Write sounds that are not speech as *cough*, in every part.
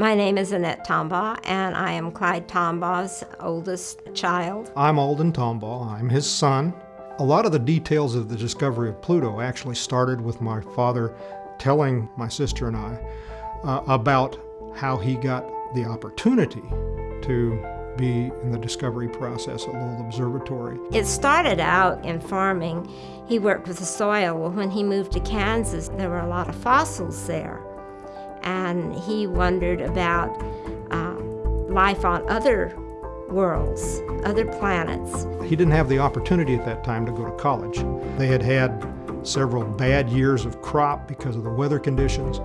My name is Annette Tombaugh, and I am Clyde Tombaugh's oldest child. I'm Alden Tombaugh. I'm his son. A lot of the details of the discovery of Pluto actually started with my father telling my sister and I uh, about how he got the opportunity to be in the discovery process at Lowell Observatory. It started out in farming. He worked with the soil. Well, when he moved to Kansas, there were a lot of fossils there. And he wondered about uh, life on other worlds, other planets. He didn't have the opportunity at that time to go to college. They had had several bad years of crop because of the weather conditions.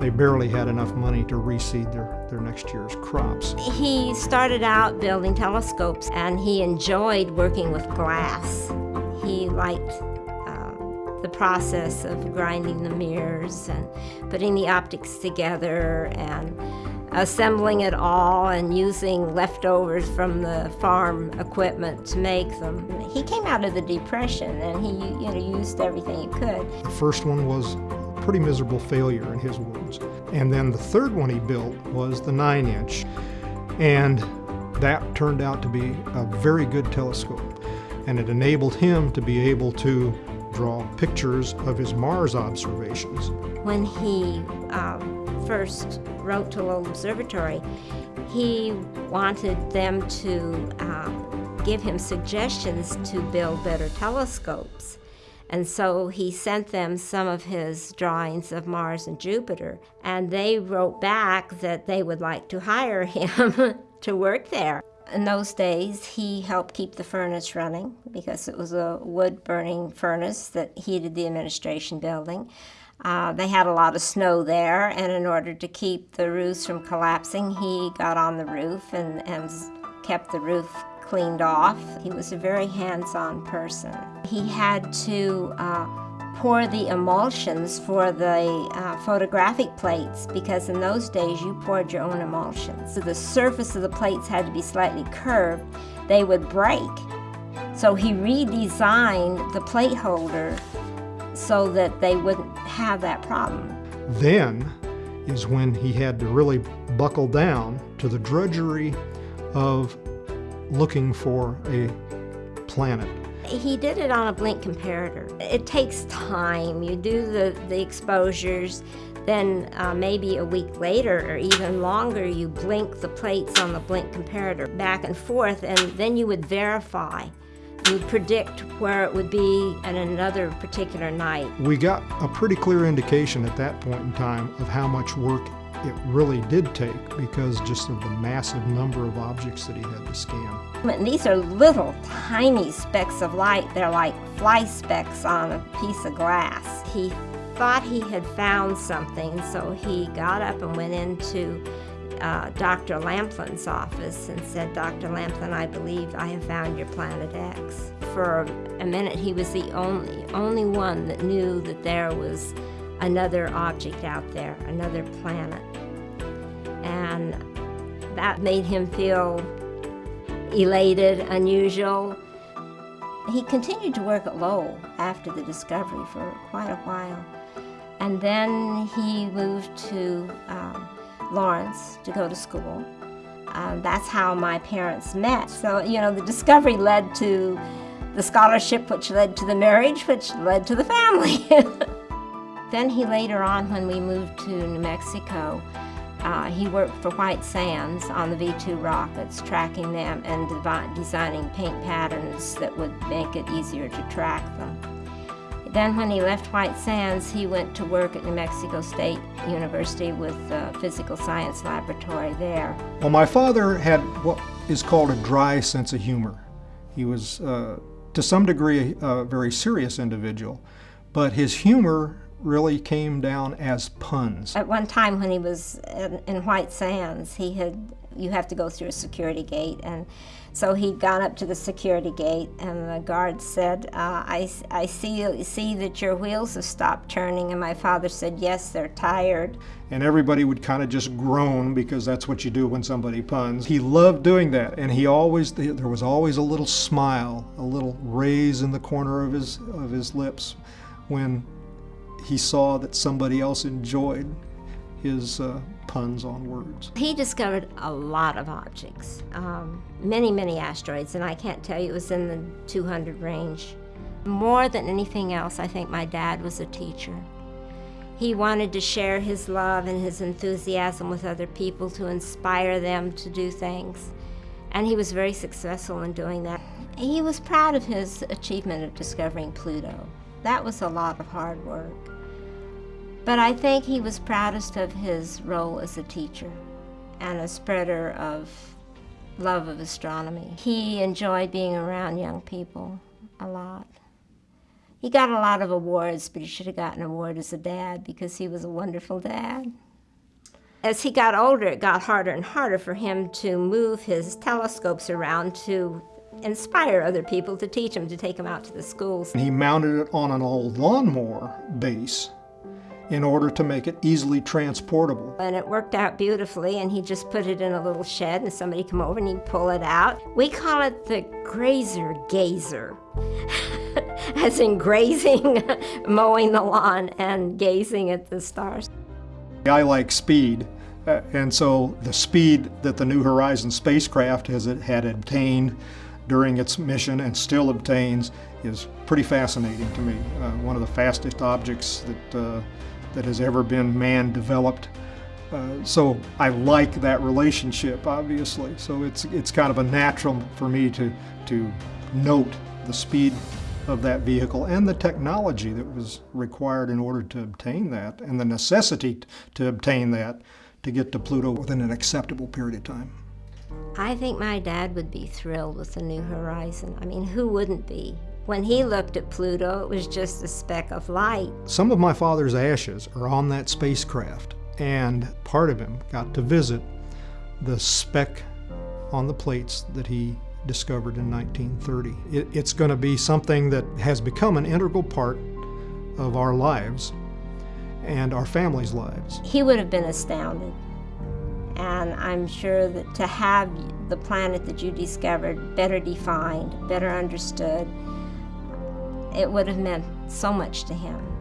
They barely had enough money to reseed their, their next year's crops. He started out building telescopes and he enjoyed working with glass. He liked the process of grinding the mirrors and putting the optics together and assembling it all and using leftovers from the farm equipment to make them. He came out of the Depression and he you know, used everything he could. The first one was a pretty miserable failure in his words. And then the third one he built was the 9-inch. And that turned out to be a very good telescope. And it enabled him to be able to draw pictures of his Mars observations. When he um, first wrote to Lowell Observatory, he wanted them to uh, give him suggestions to build better telescopes. And so he sent them some of his drawings of Mars and Jupiter, and they wrote back that they would like to hire him *laughs* to work there. In those days, he helped keep the furnace running because it was a wood burning furnace that heated the administration building. Uh, they had a lot of snow there, and in order to keep the roofs from collapsing, he got on the roof and, and kept the roof cleaned off. He was a very hands-on person. He had to uh, pour the emulsions for the uh, photographic plates because in those days you poured your own emulsions. So the surface of the plates had to be slightly curved. They would break. So he redesigned the plate holder so that they wouldn't have that problem. Then is when he had to really buckle down to the drudgery of looking for a planet. He did it on a blink comparator. It takes time. You do the, the exposures, then uh, maybe a week later or even longer, you blink the plates on the blink comparator back and forth, and then you would verify You would predict where it would be at another particular night. We got a pretty clear indication at that point in time of how much work it really did take because just of the massive number of objects that he had to scan. These are little tiny specks of light. They're like fly specks on a piece of glass. He thought he had found something, so he got up and went into uh, Dr. Lampland's office and said, Dr. Lampland, I believe I have found your planet X. For a minute, he was the only, only one that knew that there was another object out there, another planet. And that made him feel elated, unusual. He continued to work at Lowell after the discovery for quite a while. And then he moved to um, Lawrence to go to school. Um, that's how my parents met. So, you know, the discovery led to the scholarship, which led to the marriage, which led to the family. *laughs* then he later on, when we moved to New Mexico, uh, he worked for White Sands on the V-2 rockets, tracking them and designing paint patterns that would make it easier to track them. Then when he left White Sands, he went to work at New Mexico State University with the Physical Science Laboratory there. Well, my father had what is called a dry sense of humor. He was, uh, to some degree, a very serious individual, but his humor really came down as puns. At one time when he was in White Sands, he had you have to go through a security gate. And so he'd gone up to the security gate and the guard said, uh, I, I see, see that your wheels have stopped turning. And my father said, yes, they're tired. And everybody would kind of just groan because that's what you do when somebody puns. He loved doing that. And he always, there was always a little smile, a little raise in the corner of his, of his lips when he saw that somebody else enjoyed his uh, puns on words. He discovered a lot of objects, um, many, many asteroids, and I can't tell you it was in the 200 range. More than anything else, I think my dad was a teacher. He wanted to share his love and his enthusiasm with other people to inspire them to do things. And he was very successful in doing that. He was proud of his achievement of discovering Pluto. That was a lot of hard work. But I think he was proudest of his role as a teacher and a spreader of love of astronomy. He enjoyed being around young people a lot. He got a lot of awards, but he should have gotten an award as a dad because he was a wonderful dad. As he got older, it got harder and harder for him to move his telescopes around to inspire other people to teach him, to take him out to the schools. He mounted it on an old lawnmower base in order to make it easily transportable. And it worked out beautifully, and he just put it in a little shed, and somebody come over and he'd pull it out. We call it the grazer gazer. *laughs* as in grazing, *laughs* mowing the lawn, and gazing at the stars. I like speed, uh, and so the speed that the New Horizons spacecraft has had obtained during its mission and still obtains is pretty fascinating to me. Uh, one of the fastest objects that, uh, that has ever been man developed. Uh, so I like that relationship, obviously. So it's, it's kind of a natural for me to, to note the speed of that vehicle and the technology that was required in order to obtain that and the necessity to obtain that to get to Pluto within an acceptable period of time. I think my dad would be thrilled with the New Horizon. I mean, who wouldn't be? When he looked at Pluto, it was just a speck of light. Some of my father's ashes are on that spacecraft, and part of him got to visit the speck on the plates that he discovered in 1930. It, it's going to be something that has become an integral part of our lives and our families' lives. He would have been astounded. And I'm sure that to have the planet that you discovered better defined, better understood, it would have meant so much to him.